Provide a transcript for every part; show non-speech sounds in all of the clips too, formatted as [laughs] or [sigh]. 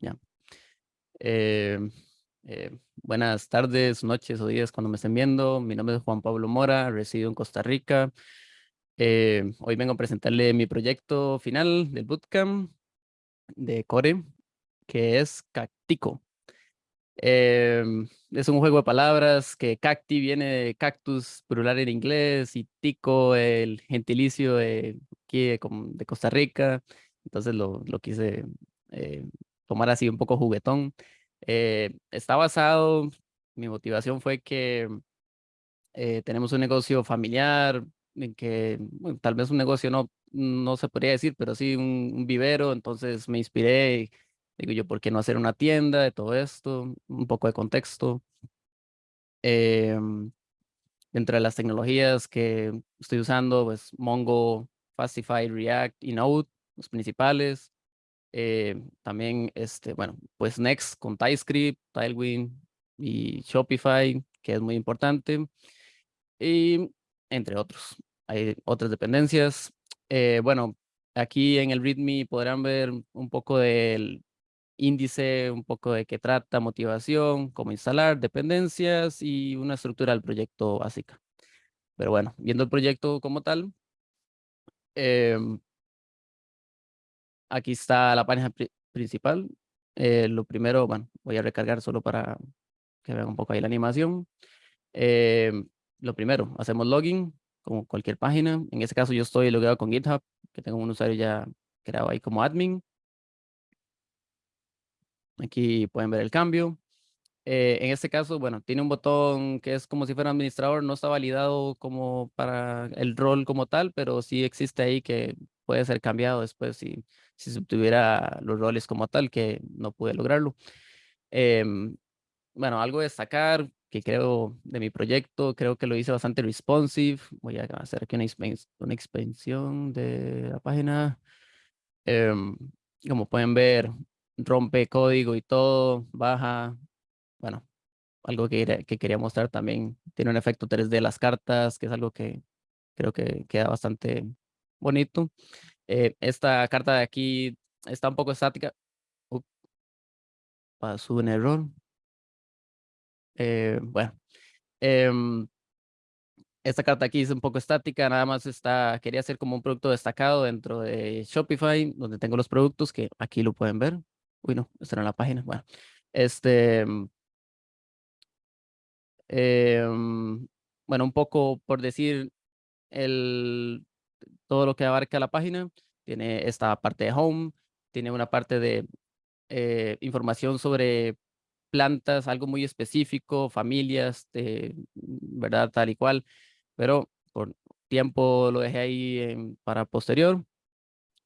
Ya. Eh, eh, buenas tardes, noches o días cuando me estén viendo. Mi nombre es Juan Pablo Mora, resido en Costa Rica. Eh, hoy vengo a presentarle mi proyecto final del bootcamp de Core, que es Cactico. Em, es un juego de palabras que cacti viene de cactus, plural en inglés, y tico, el gentilicio de, aquí de, Costa Rica. Entonces lo, lo quise eh, tomar así un poco juguetón. Eh, está basado, mi motivación fue que eh, tenemos un negocio familiar, en que tal vez un negocio no, no se podría decir, pero sí un, vivero, entonces me inspiré, digo yo, ¿por qué no hacer una tienda de todo esto? Un poco de contexto. Em, dentro de las tecnologías que estoy usando, pues Mongo, Fastify, React y Node, los principales. Eh, también, este, bueno, pues Next con TypeScript, Tailwind y Shopify, que es muy importante. Y entre otros. Hay otras dependencias. Eh, bueno, aquí en el README podrán ver un poco del índice, un poco de qué trata, motivación, cómo instalar, dependencias y una estructura del proyecto básica. Pero bueno, viendo el proyecto como tal, em, aquí está la página principal. Eh, lo primero, bueno, voy a recargar solo para que vean un poco ahí la animación. Em, lo primero, hacemos login, como cualquier página. En este caso yo estoy logueado con GitHub, que tengo un usuario ya creado ahí como admin. Aquí pueden ver el cambio. Eh, en este caso, bueno, tiene un botón que es como si fuera administrador, no está validado como para el rol como tal, pero sí existe ahí que puede ser cambiado después si, si se obtuviera los roles como tal, que no pude lograrlo. Em, bueno, algo destacar que creo de mi proyecto, creo que lo hice bastante responsive. Voy a hacer aquí una, una expansión de la página. Em, como pueden ver, rompe código y todo, baja. Bueno, algo que, que quería mostrar también. Tiene un efecto 3D las cartas, que es algo que creo que queda bastante bonito. Eh, esta carta de aquí está un poco estática. pasó un error. Eh, bueno, em, esta carta aquí es un poco estática, nada más está, quería hacer como un producto destacado dentro de Shopify, donde tengo los productos que aquí lo pueden ver. Uy, no, está en la página. Bueno, este, em, em, bueno, un poco por decir el, todo lo que abarca la página. Tiene esta parte de home, tiene una parte de eh, información sobre plantas, algo muy específico, familias, de, ¿verdad? Tal y cual, pero por tiempo lo dejé ahí para posterior.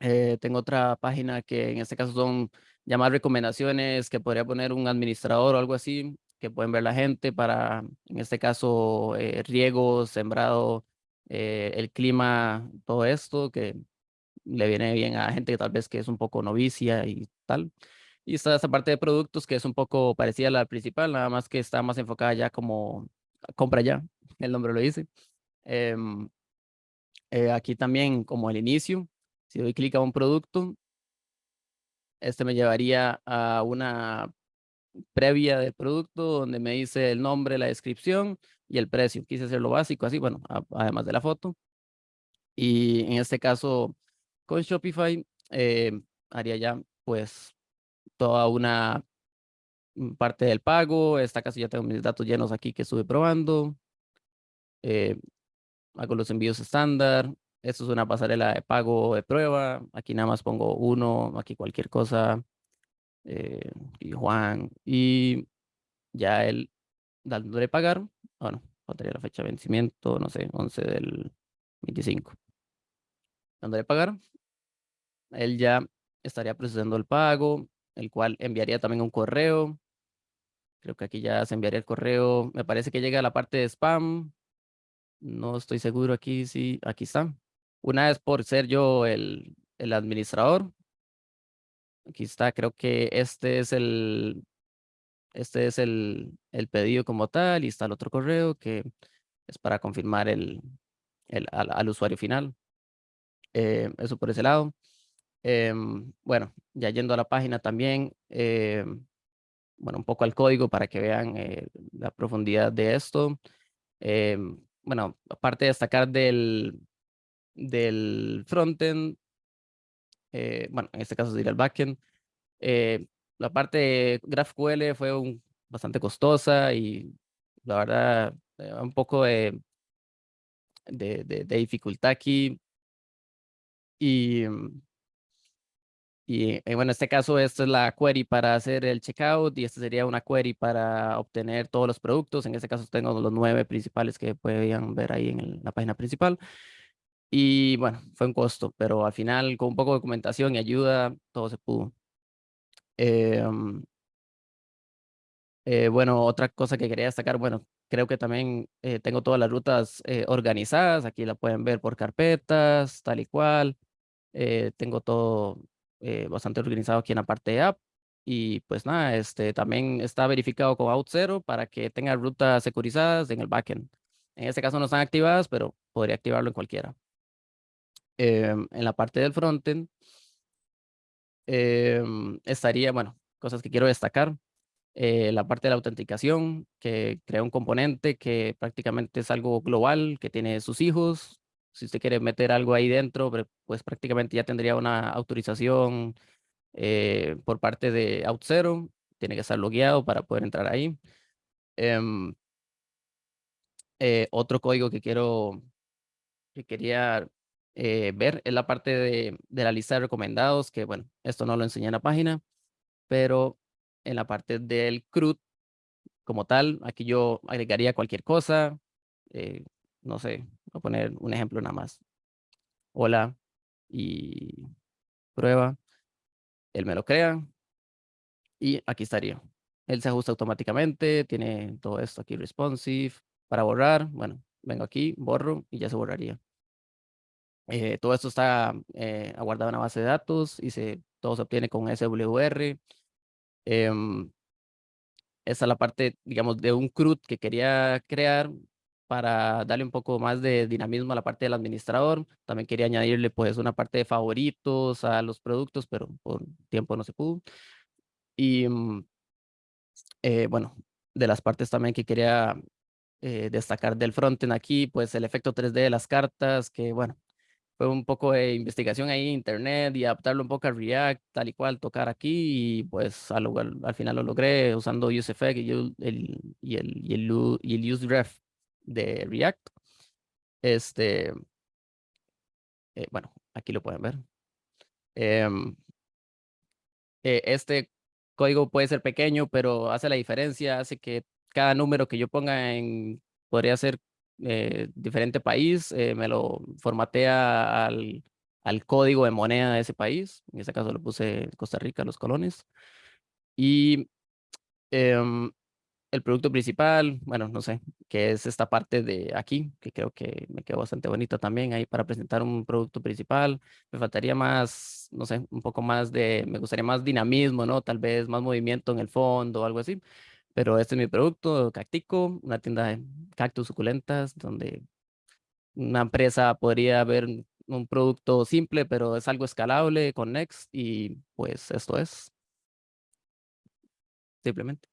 Eh, tengo otra página que en este caso son llamar recomendaciones que podría poner un administrador o algo así, que pueden ver la gente para, en este caso, eh, riego, sembrado, eh, el clima, todo esto, que le viene bien a gente que tal vez que es un poco novicia y tal. Y está esta parte de productos que es un poco parecida a la principal, nada más que está más enfocada ya como compra ya, [laughs] el nombre lo dice. Em, eh, aquí también como el inicio, si doy clic a un producto, este me llevaría a una previa del producto donde me dice el nombre, la descripción y el precio. Quise hacerlo básico, así, bueno, además de la foto. Y en este caso, con Shopify, eh, haría ya pues toda una mm, parte del pago. Esta casa ya tengo mis datos llenos aquí que estuve probando. Eh, hago los envíos estándar. Esto es una pasarela de pago de prueba. Aquí nada más pongo uno, aquí cualquier cosa. Eh, y Juan. Y ya él dándole pagar. Bueno, faltaría la fecha de vencimiento, no sé, 11 del 25. Dándole pagar. Él ya estaría procesando el pago el cual enviaría también un correo. Creo que aquí ya se enviaría el correo. Me parece que llega a la parte de spam. No estoy seguro aquí, sí, aquí está. Una vez por ser yo el, el administrador. Aquí está, creo que este es el, este es el, el pedido como tal y está el otro correo que es para confirmar el, el al, usuario final. Eh, eso por ese lado. Em, bueno, ya yendo a la página también, em, bueno, un poco al código para que vean eh, la profundidad de esto. Em, bueno, aparte de destacar del, del frontend, eh, bueno, en este caso sería el backend, eh, la parte de GraphQL fue un, bastante costosa y la verdad, un poco de, de, de, de dificultad aquí. Y mm, y eh, bueno, en este caso, esta es la query para hacer el checkout y esta sería una query para obtener todos los productos. En este caso tengo los nueve principales que podían ver ahí en la página principal. Y bueno, fue un costo, pero al final con un poco de documentación y ayuda, todo se pudo. Em, eh, bueno, otra cosa que quería destacar, bueno, creo que también eh, tengo todas las rutas organizadas. Aquí la pueden ver por carpetas, tal y cual. tengo todo eh, bastante organizado aquí en la parte de app. Y pues nada, este también está verificado con Auth0 para que tenga rutas securizadas en el backend. En este caso no están activadas, pero podría activarlo en cualquiera. Em, en la parte del frontend em, estaría, bueno, cosas que quiero destacar. Eh, la parte de la autenticación, que crea un componente que prácticamente es algo global, que tiene sus hijos, si usted quiere meter algo ahí dentro, pues prácticamente ya tendría una autorización eh, por parte de Auth0. Tiene que estar logueado para poder entrar ahí. Em, eh, otro código que quiero, que quería eh, ver es la parte de, de, la lista de recomendados, que bueno, esto no lo enseñé en la página, pero en la parte del CRUD como tal, aquí yo agregaría cualquier cosa, no sé, voy a poner un ejemplo nada más. Hola y prueba. Él me lo crea. Y aquí estaría. Él se ajusta automáticamente, tiene todo esto aquí responsive. Para borrar, bueno, vengo aquí, borro y ya se borraría. Eh, todo esto está eh, en una base de datos y se, todo se obtiene con SWR. Em, esta es la parte, digamos, de un CRUD que quería crear para darle un poco más de dinamismo a la parte del administrador. También quería añadirle pues una parte de favoritos a los productos, pero por tiempo no se pudo. Y mm, eh, bueno, de las partes también que quería eh, destacar del frontend aquí, pues el efecto 3D de las cartas, que bueno, fue un poco de investigación ahí en internet y adaptarlo un poco a React, tal y cual, tocar aquí y pues al, al final lo logré usando UseEffect y el, y el, y el, useRef de React. Este, eh, bueno, aquí lo pueden ver. Em, eh, este código puede ser pequeño, pero hace la diferencia, hace que cada número que yo ponga en, podría ser eh, diferente país, me lo formatea al, al código de moneda de ese país. En este caso lo puse Costa Rica, los colones. Y em, el producto principal, bueno, no sé, que es esta parte de aquí, que creo que me quedó bastante bonito también ahí para presentar un producto principal. Me faltaría más, no sé, un poco más de, me gustaría más dinamismo, ¿no? Tal vez más movimiento en el fondo algo así. Pero este es mi producto, Cactico, una tienda de cactus suculentas, donde una empresa podría ver un producto simple, pero es algo escalable con Next y pues esto es. Simplemente.